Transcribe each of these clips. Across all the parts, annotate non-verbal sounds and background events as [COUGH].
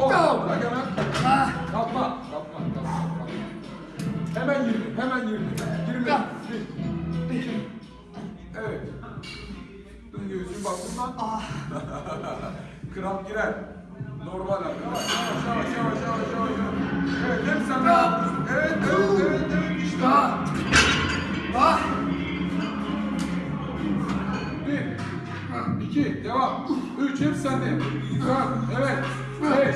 10. Bırak hemen. Kalkma. Kalkma. Kalkma. Kalkma. Hemen 20. Hemen 20. 20. 1. 2. Evet. Dön göğsünü bak bundan. [LAUGHS] Kramp girer. Normal abi. Yavaş yavaş yavaş yavaş yavaş. Evet hep sen. Evet evet evet evet işte. Bir. 2, devam. 3, hep sende. 4, evet. 5.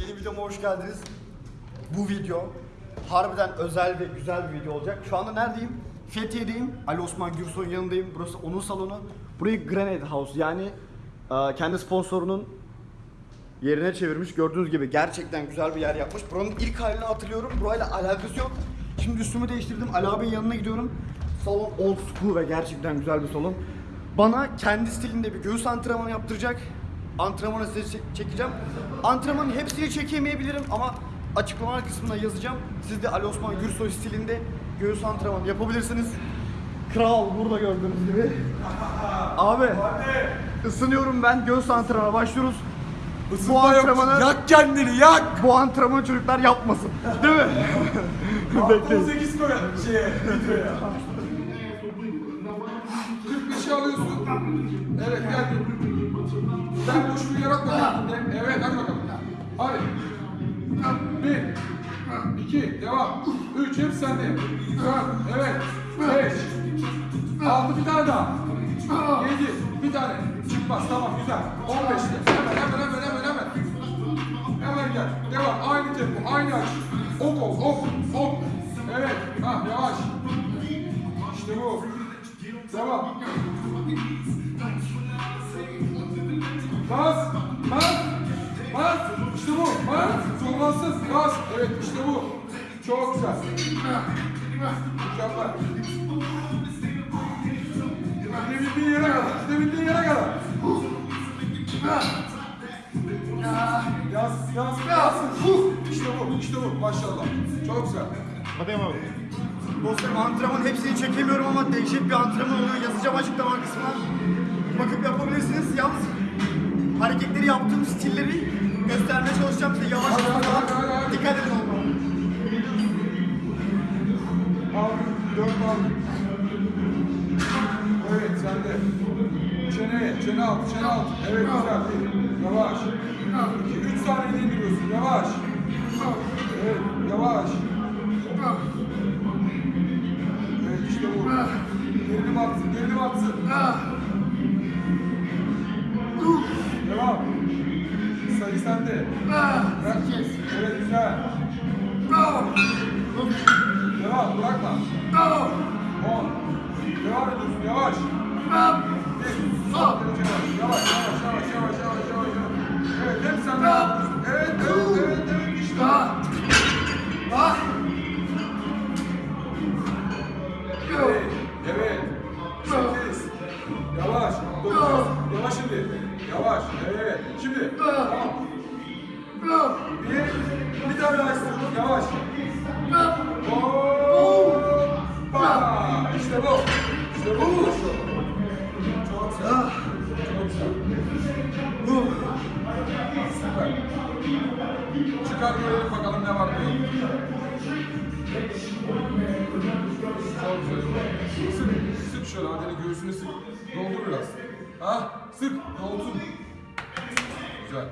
Yeni videoma hoş geldiniz. Bu video harbiden özel ve güzel bir video olacak. Şu anda neredeyim? Fethiye'deyim. Ali Osman Gürsoy'un yanındayım. Burası onun salonu. Burayı Grenade House yani e, kendi sponsorunun yerine çevirmiş. Gördüğünüz gibi gerçekten güzel bir yer yapmış. Buranın ilk halini hatırlıyorum. Burayla alakası yok. Şimdi üstümü değiştirdim. Ali abinin yanına gidiyorum. Salon old school ve gerçekten güzel bir salon. Bana kendi stilinde bir göğüs antrenmanı yaptıracak. Antrenmanı size çek- çekeceğim. Antrenmanın hepsini çekemeyebilirim ama açıklama kısmına yazacağım. Siz de Ali Osman Gürsoy stilinde göğüs antrenmanı yapabilirsiniz. Kral burada gördüğünüz gibi. [LAUGHS] Abi ısınıyorum ben. Göğüs antrenmanına başlıyoruz. Bu yok. antrenmanı Yak kendini yak. bu antrenmanı çocuklar yapmasın. Değil mi? Bekleyin. 18 koy şeye, videoya. 45'i alıyorsun. Evet geldi. Sen boşluğu yaratma kendinde. Evet hadi bakalım. Hadi. Bir. iki, devam. Üç, hep sende. Evet. Beş. Altı, bir tane daha. Yedi, bir tane. Çıkmaz, tamam güzel. On beşte. Hemen, hemen, hemen. Hemen gel. Devam. Aynı tempo, aynı açı. Ok ol, ok, ok. Evet. Ha, yavaş. İşte bu. Devam. Bas, bas, bas. İşte bu. Bas. Zorlansız. Bas. Evet, işte bu. Çok güzel. Mükemmel. Gidebildiğin yere kadar. Gidebildiğin yere kadar. Yaz, yaz, yaz. İşte bu, işte bu. Maşallah. Çok güzel. Hadi abi. Dostlarım antrenman hepsini çekemiyorum ama dehşet bir antrenman oluyor. Yazacağım açıklama kısmına. Bakıp yapabilirsiniz. Yalnız hareketleri yaptığım stilleri göstermeye çalışacağım size yavaş yavaş. Dikkat edin olmalı. Al, dört al. Evet, sen de. Çene, çene alt, çene alt. Evet, güzel. Yavaş. İki, üç saniyede indiriyorsun. Yavaş. Evet, yavaş. Evet, işte bu. Gerilim atsın, gerilim atsın. Devam. Sayı sende. Bırak. Evet, güzel. Devam, bırakma. 10. Devam ediyorsun, yavaş. Bir. Sol yavaş. yavaş. Evet, Çıkar görelim bakalım ne var diyor. Sık, sık şöyle adını göğsünü sık. Doldur biraz. Ha, sık, dolsun. Güzel.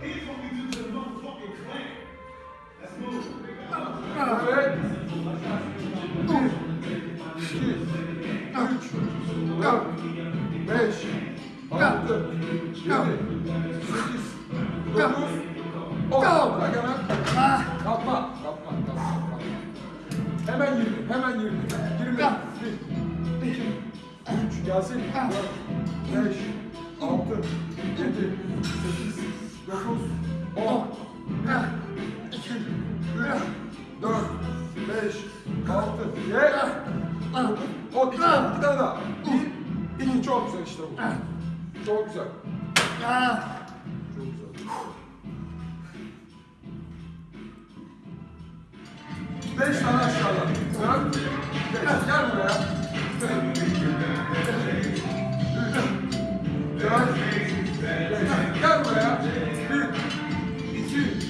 Evet. İki, üç, dört, beş, altı, yedi, sekiz, dokuz, on. Bırak hemen. Kalkma, kalkma, kalkma, kalkma. Hemen 20, hemen 20. 20. 1, 2, 3, gelsin. 4, 5, 6, 7, 8, 9, 10. 1, 2, 3, 4, 5, 6, 7, 10. İki tane, iki tane daha. 1, 2, çok güzel işte bu. Çok güzel. Çok güzel. Beş tane aşağıda. Dön. Beş. Gel buraya. Dön. Dön. Gel buraya. Bir, iki, üç,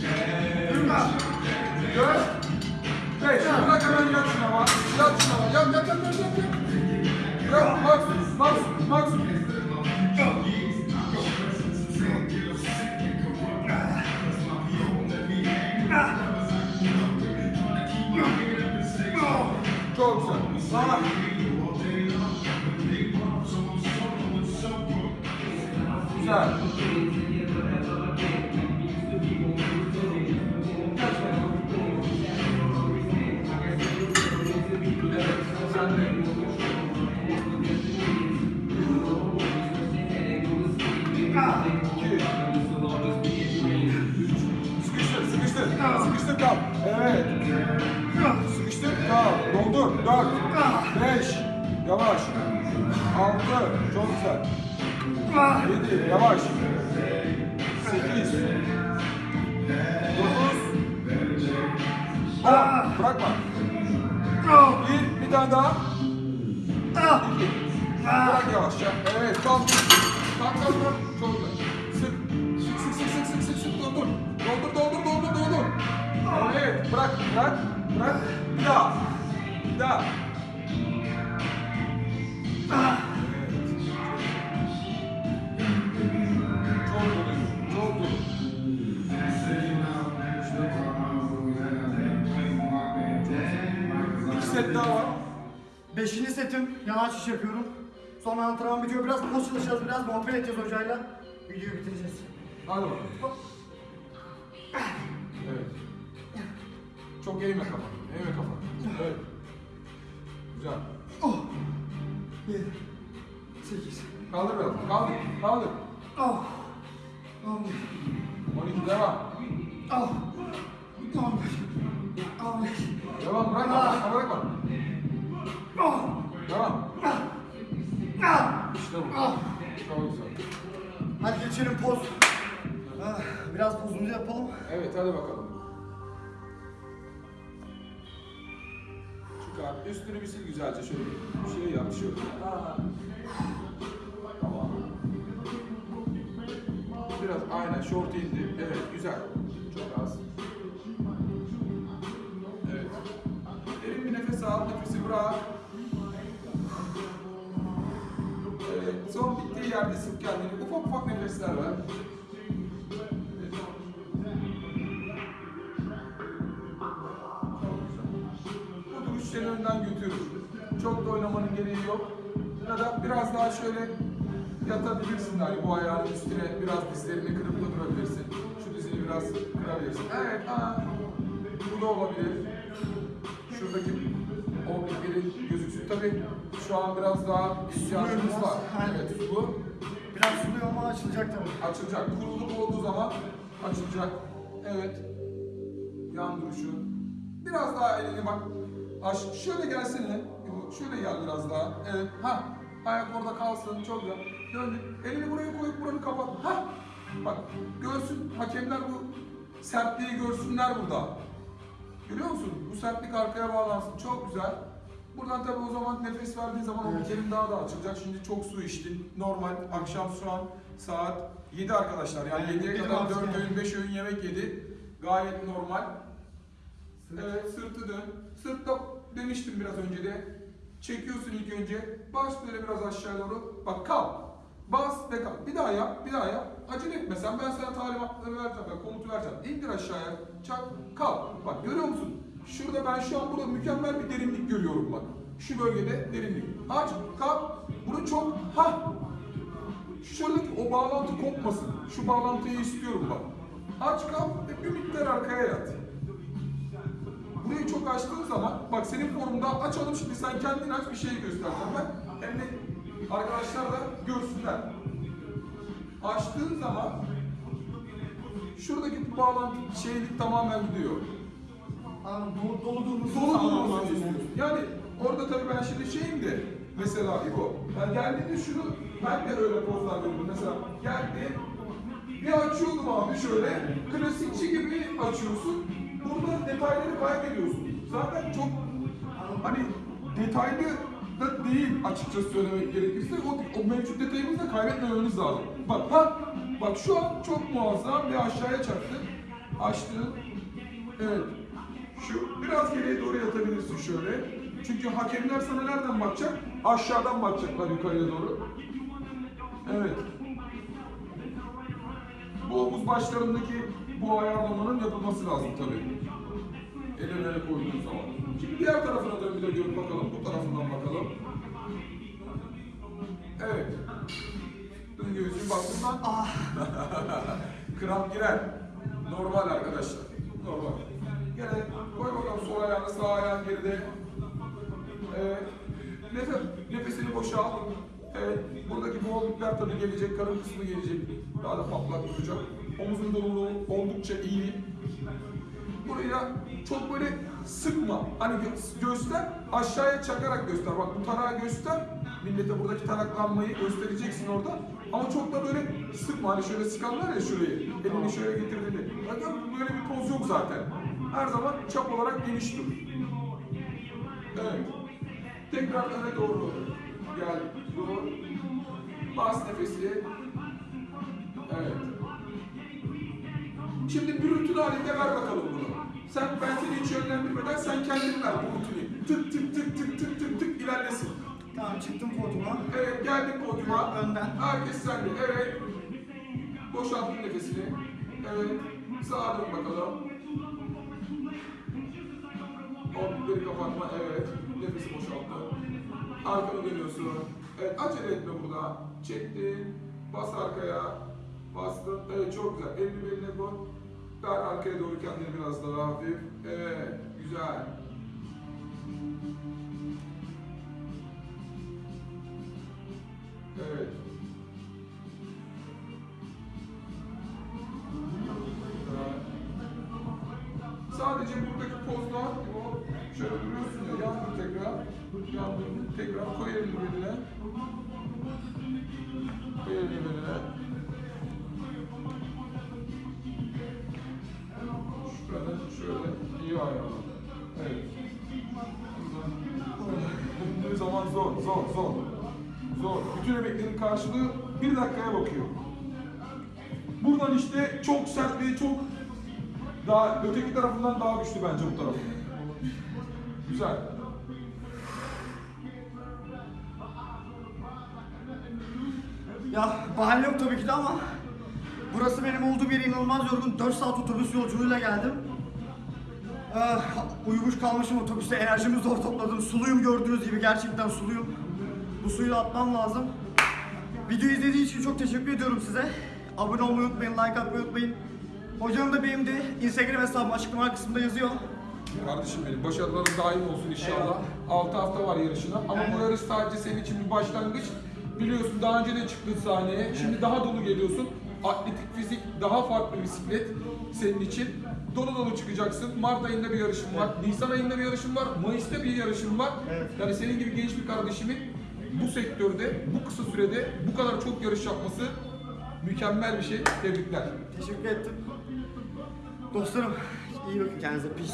dört, beş. Bırak hemen yat şuna bak. Yat şuna bak. Yat, yat, yat, yat, yat. Yat, Max, Max, Max. Güzel. Çok güzel. Yedi. Yavaş. Sekiz. Dokuz. On. Bırakma. Bir. Bir tane daha. İki. Bırak yavaşça. Evet. Kalk. Kalk kalk kalk. Çok güzel. Sık. Sık sık sık sık sık sık. Doldur. Doldur doldur doldur doldur. Evet. Bırak. Bırak. Bırak. Bir daha. Bir daha. Evet. Beşinci setim yanaş iş yapıyorum. Sonra antrenman bitiyor. Biraz poz çalışacağız, biraz muhabbet edeceğiz hocayla. Videoyu bitireceğiz. Hadi bakalım. Evet. Çok eğme kafanı. Eğme kafanı. Evet. Güzel. Oh. Yedi. Sekiz. Kaldır biraz. Kaldır. Kaldır. Oh. On bir. 12 devam. Oh. On bir. On beş. Devam. Bırakma. Bırakma. Ah. İşte bu. Çok güzel. Hadi geçelim poz. Ah, Biraz pozumuzu yapalım. Evet hadi bakalım. Çıkar. Üstünü bir sil güzelce şöyle bir şey yap şöyle. Aa. Tamam. Biraz aynen short indi. Evet güzel. Çok az. Evet. Derin bir nefes al. Nefesi bırak. Son bittiği yerde sık kendini. Ufak ufak nefesler ver. Bu duruş seni önden götürür. Çok da oynamanın gereği yok. Ya da biraz daha şöyle yatabilirsin hani bu ayağın üstüne biraz dizlerini kırıp da durabilirsin. Şu dizini biraz kırabilirsin. Evet, ha. Bu da olabilir. Şuradaki. Tabii şu an biraz daha ihtiyacımız var. Aynen. Evet, bu Biraz suluyor ama açılacak tabii. açılacak. Kuruluk olduğu zaman açılacak. Evet. Yan duruşu. Biraz daha elini bak. Aş şöyle gelsene. Şöyle gel biraz daha. Evet. Ha. Ayak orada kalsın. Çok güzel. Döndük. Elini buraya koyup buranı kapat. Ha. Bak görsün. Hakemler bu sertliği görsünler burada. Görüyor musun? Bu sertlik arkaya bağlansın. Çok güzel. Buradan tabii o zaman nefes verdiğin zaman o bikerin daha da açılacak. Şimdi çok su içtin. Normal. Akşam şu an saat 7 arkadaşlar. Yani Evet, 7'ye bir kadar vakti 4 yani. öğün 5 öğün yemek yedi. Gayet normal. Evet sırtı dön. Sırtta demiştim biraz önce de. Çekiyorsun ilk önce. Bas böyle biraz aşağı doğru. Bak kal. Bas ve kal. Bir daha yap, bir daha yap. Acele etmesen ben sana talimatları vereceğim, ben komutu vereceğim. İndir aşağıya, çak, kal. Bak görüyor musun? Şurada ben şu an burada mükemmel bir derinlik görüyorum bak. Şu bölgede derinlik. Aç, kal. Bunu çok, ha. Şuradaki o bağlantı kopmasın. Şu bağlantıyı istiyorum bak. Aç kal ve bir miktar arkaya yat. Burayı çok açtığın zaman, bak senin formunda açalım şimdi sen kendin aç bir şey göstereceğim ben. Hem de arkadaşlar da görsünler. Açtığın zaman şuradaki bağlantı şeylik tamamen gidiyor. Anladım. Dolu, dolu durması Dolu durmasını istiyorsun. Yani orada tabii ben şimdi şeyim de mesela İbo, ben geldiğinde şunu ben de öyle pozlar veriyorum. Mesela geldi bir açıyordum abi şöyle klasikçi gibi açıyorsun. Burada detayları kaybediyorsun. zaten çok hani detaylı da değil açıkçası söylemek gerekirse o, o mevcut detayımızı da kaybetmememiz lazım. Bak ha bak şu an çok muazzam bir aşağıya çaktı. Açtı. Evet. Şu biraz geriye doğru yatabilirsin şöyle. Çünkü hakemler sana nereden bakacak? Aşağıdan bakacaklar yukarıya doğru. Evet. Bu omuz başlarındaki bu ayarlamanın yapılması lazım tabii. El önüne koyduğun zaman. Şimdi diğer tarafına dön bir de gör bakalım. Bu tarafından bakalım. Evet. Dön göğsün bak bundan. Kramp girer. Normal arkadaşlar. Normal. Gene koy bakalım sol ayağını sağ ayağın geride. Evet. Nefes, nefesini boşalt. Evet. Buradaki boğukluklar tabii gelecek. Karın kısmı gelecek. Daha da patlak olacak. Omuzun doluluğu oldukça iyi. Buraya çok böyle sıkma. Hani gö- göster, aşağıya çakarak göster. Bak bu tarağı göster. Millete buradaki taraklanmayı göstereceksin orada. Ama çok da böyle sıkma. Hani şöyle sıkarlar ya şurayı. Elini şöyle getirdiğini. Bakın böyle bir poz yok zaten. Her zaman çap olarak geniş dur. Evet. Tekrar öne doğru gel. Dur. Bas nefesi. Evet. Şimdi bir rutin halinde ver bakalım bunu. Sen ben seni hiç yönlendirmeden sen kendin ver bu rutini. Tık tık tık tık tık tık tık ilerlesin. Tamam çıktım koltuğuma. Evet geldin podyuma. Önden. Herkes sende. Evet. Boşalttın nefesini. Evet. Sağa dön bakalım. Omuzları kapatma. Evet. Nefesi boşalttı. Arkanı dönüyorsun. Evet. Acele etme burada. Çektin. Bas arkaya. Bastın. Evet çok güzel. Elini beline koy. Ver arkaya doğru kendini biraz daha hafif. Evet. Güzel. Evet. Sadece buradaki pozda o şöyle duruyorsun ya yandır tekrar yandır tekrar koy elini beline koy elini şuradan şöyle iyi ayarla evet Bunun zaman zor zor zor zor bütün emeklerin karşılığı bir dakikaya bakıyor Buradan işte çok sert ve çok daha öteki tarafından daha güçlü bence bu taraf. Güzel. Ya bahane yok tabii ki de ama burası benim olduğum yere inanılmaz yorgun. 4 saat otobüs yolculuğuyla geldim. Ah, uyumuş kalmışım otobüste enerjimi zor topladım. Suluyum gördüğünüz gibi gerçekten suluyum. Bu suyu atmam lazım. Videoyu izlediğiniz için çok teşekkür ediyorum size. Abone olmayı unutmayın, like atmayı unutmayın. Hocanın da benim de Instagram hesabım açıklama kısmında yazıyor. Kardeşim benim başarıların daim olsun inşallah. 6 hafta var yarışına ama bu yarış sadece senin için bir başlangıç. Biliyorsun daha önce de çıktın sahneye. Şimdi daha dolu geliyorsun. Atletik fizik daha farklı bisiklet senin için. Dolu dolu çıkacaksın. Mart ayında bir yarışın var. Nisan ayında bir yarışın var. Mayıs'ta bir yarışın var. Evet. Yani senin gibi genç bir kardeşimin bu sektörde, bu kısa sürede bu kadar çok yarış yapması mükemmel bir şey. Tebrikler. Teşekkür ettim. Dostlarım iyi bakın kendinize. Peace.